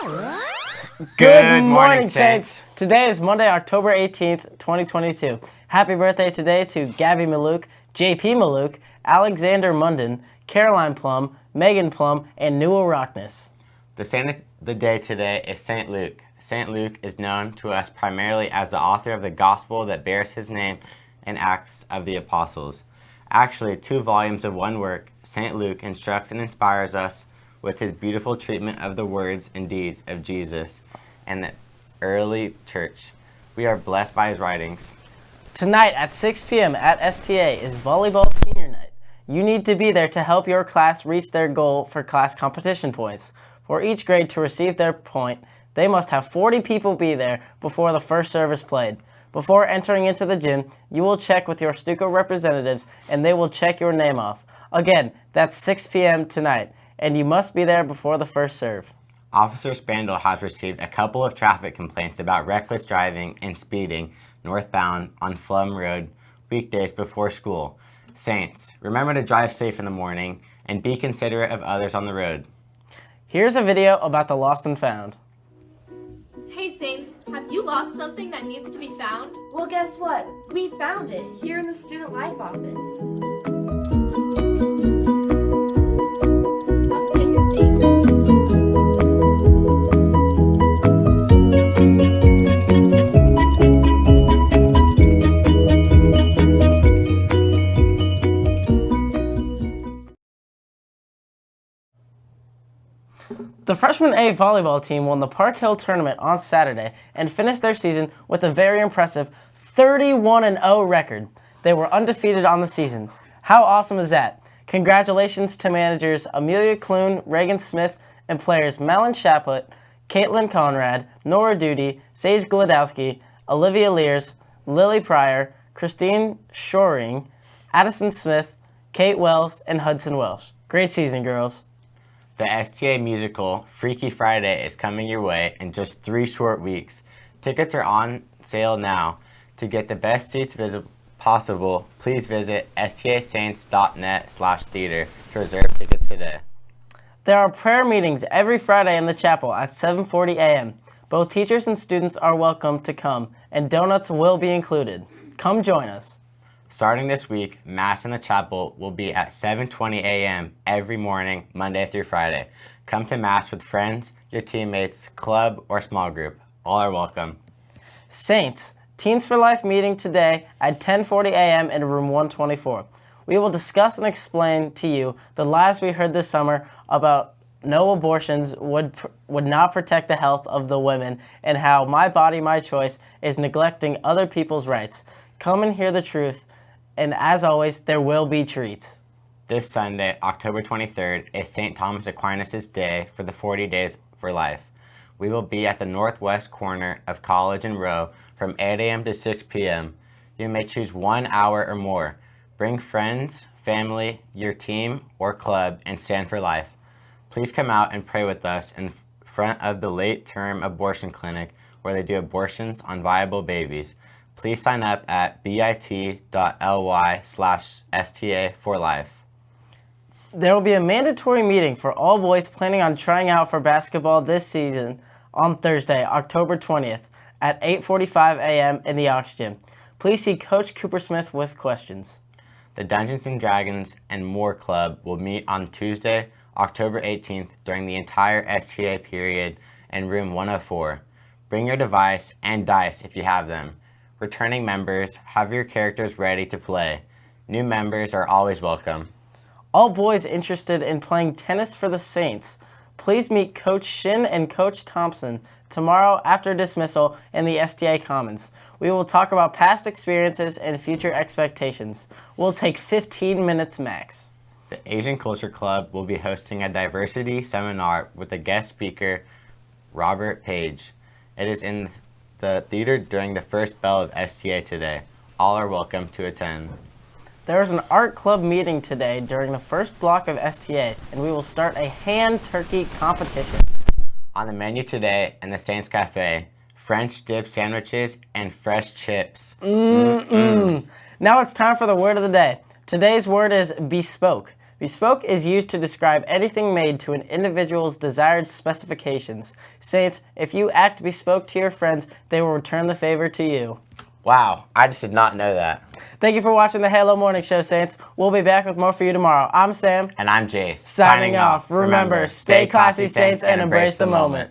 Good morning, Saints. Today is Monday, October 18th, 2022. Happy birthday today to Gabby Maluk, JP Maluk, Alexander Munden, Caroline Plum, Megan Plum, and Newell Rockness. The saint of the day today is St. Luke. St. Luke is known to us primarily as the author of the gospel that bears his name in Acts of the Apostles. Actually, two volumes of one work, St. Luke instructs and inspires us with his beautiful treatment of the words and deeds of Jesus and the early church. We are blessed by his writings. Tonight at 6 p.m. at STA is Volleyball Senior Night. You need to be there to help your class reach their goal for class competition points. For each grade to receive their point, they must have 40 people be there before the first service played. Before entering into the gym, you will check with your Stuco representatives and they will check your name off. Again, that's 6 p.m. tonight, and you must be there before the first serve. Officer Spandel has received a couple of traffic complaints about reckless driving and speeding northbound on Pflumm Road weekdays before school. Saints, remember to drive safe in the morning and be considerate of others on the road. Here's a video about the lost and found. Hey Saints, have you lost something that needs to be found? Well, guess what? We found it here in the Student Life office. The freshman A volleyball team won the Park Hill tournament on Saturday and finished their season with a very impressive 31-0 record. They were undefeated on the season. How awesome is that? Congratulations to managers Amelia Clune, Reagan Smith, and players Malin Shaput, Caitlin Conrad, Nora Duty, Sage Gladowski, Olivia Lears, Lily Pryor, Christine Shoring, Addison Smith, Kate Wells, and Hudson Welsh. Great season, girls. The STA musical Freaky Friday is coming your way in just three short weeks. Tickets are on sale now. To get the best seats possible, please visit stasaints.net slash theater to reserve tickets today. There are prayer meetings every Friday in the chapel at 7.40 a.m. Both teachers and students are welcome to come, and donuts will be included. Come join us. Starting this week, Mass in the Chapel will be at 7.20 a.m. every morning, Monday through Friday. Come to Mass with friends, your teammates, club, or small group. All are welcome. Saints, Teens for Life meeting today at 10.40 a.m. in room 124. We will discuss and explain to you the lies we heard this summer about no abortions would would not protect the health of the women and how my body my choice is neglecting other people's rights come and hear the truth and as always, there will be treats. This Sunday, October 23rd, is St. Thomas Aquinas' day for the 40 Days for Life. We will be at the northwest corner of College and Roe from 8 a.m. to 6 p.m. You may choose one hour or more. Bring friends, family, your team, or club, and stand for life. Please come out and pray with us in front of the late term abortion clinic where they do abortions on viable babies please sign up at bit.ly slash STA for life. There will be a mandatory meeting for all boys planning on trying out for basketball this season on Thursday, October 20th at 8.45 a.m. in the Aux Gym. Please see Coach Cooper Smith with questions. The Dungeons & Dragons and More Club will meet on Tuesday, October 18th during the entire STA period in room 104. Bring your device and dice if you have them. Returning members, have your characters ready to play. New members are always welcome. All boys interested in playing tennis for the Saints, please meet Coach Shin and Coach Thompson tomorrow after dismissal in the STA Commons. We will talk about past experiences and future expectations. We'll take 15 minutes max. The Asian Culture Club will be hosting a diversity seminar with a guest speaker, Robert Page. It is in the theater during the first bell of STA today. All are welcome to attend. There is an art club meeting today during the first block of STA, and we will start a hand turkey competition. On the menu today in the Saints Cafe, French dip sandwiches and fresh chips. Mm -mm. Now it's time for the word of the day. Today's word is bespoke. Bespoke is used to describe anything made to an individual's desired specifications. Saints, if you act bespoke to your friends, they will return the favor to you. Wow, I just did not know that. Thank you for watching the Halo Morning Show, Saints. We'll be back with more for you tomorrow. I'm Sam. And I'm Jace. Signing off. Remember, stay classy, Saints, and embrace the moment.